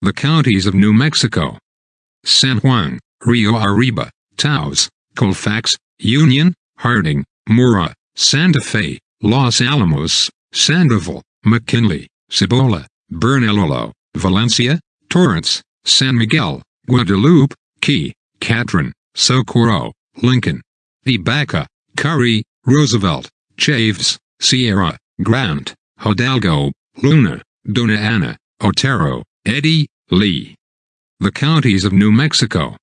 The counties of New Mexico. San Juan, Rio Arriba, Taos, Colfax, Union, Harding, Mora, Santa Fe, Los Alamos, Sandoval, McKinley, Cibola, Bernalillo, Valencia, Torrance, San Miguel, Guadalupe, Quay, Catron, Socorro, Lincoln, De Baca, Curry, Roosevelt, Chaves, Sierra, Grant, Hidalgo, Luna, Dona Ana, Otero, Eddy, Lea. The counties of New Mexico.